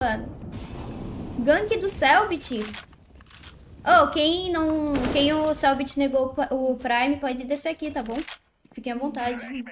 mano. Gank do Selbit. Oh, quem não... Quem o Selbit negou o Prime pode descer aqui, tá bom? Fiquem à vontade.